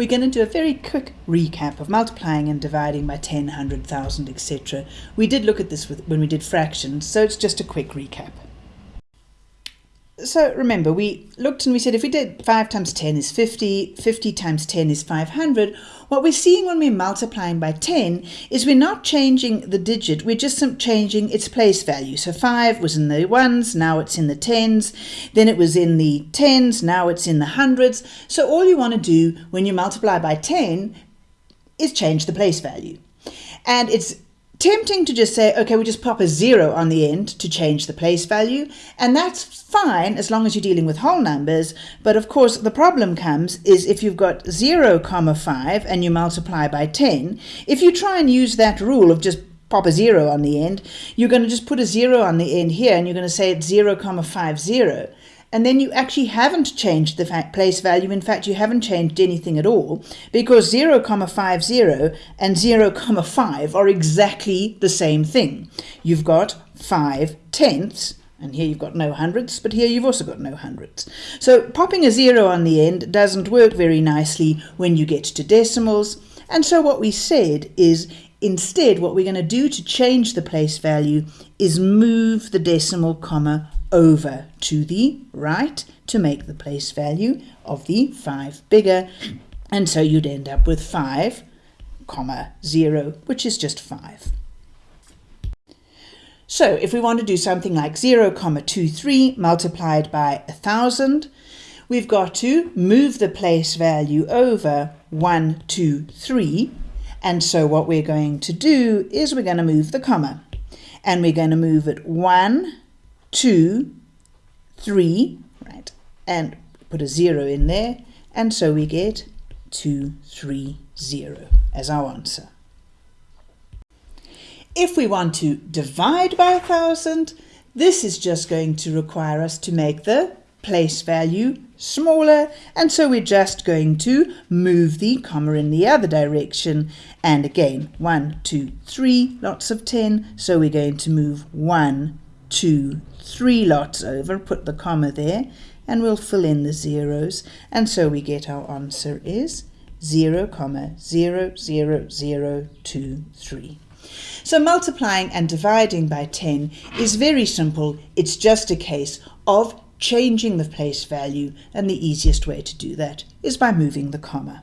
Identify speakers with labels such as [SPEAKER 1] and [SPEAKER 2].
[SPEAKER 1] we're going to do a very quick recap of multiplying and dividing by 10, 100,000, etc. We did look at this with, when we did fractions, so it's just a quick recap. So remember, we looked and we said if we did 5 times 10 is 50, 50 times 10 is 500. What we're seeing when we're multiplying by 10 is we're not changing the digit, we're just changing its place value. So 5 was in the ones, now it's in the tens, then it was in the tens, now it's in the hundreds. So all you want to do when you multiply by 10 is change the place value. And it's tempting to just say, okay, we just pop a zero on the end to change the place value, and that's fine as long as you're dealing with whole numbers. But of course, the problem comes is if you've got 0, comma 5 and you multiply by 10, if you try and use that rule of just pop a zero on the end, you're going to just put a zero on the end here and you're going to say it's 0, comma 50 and then you actually haven't changed the place value. In fact, you haven't changed anything at all because 0, comma 50 and 0, comma 5 are exactly the same thing. You've got 5 tenths, and here you've got no hundredths, but here you've also got no hundredths. So popping a 0 on the end doesn't work very nicely when you get to decimals. And so what we said is instead what we're going to do to change the place value is move the decimal comma over to the right to make the place value of the 5 bigger. And so you'd end up with 5, comma 0, which is just 5. So if we want to do something like 0, comma 23 multiplied by 1,000, we've got to move the place value over 1, 2, 3. And so what we're going to do is we're going to move the comma. And we're going to move it 1, two, three, right, and put a zero in there, and so we get two, three, zero as our answer. If we want to divide by a thousand, this is just going to require us to make the place value smaller and so we're just going to move the comma in the other direction and again one two three lots of 10 so we're going to move one two, three lots over, put the comma there, and we'll fill in the zeros. And so we get our answer is 0, comma 0, 0, 0, 2, 3. So multiplying and dividing by 10 is very simple. It's just a case of changing the place value, and the easiest way to do that is by moving the comma.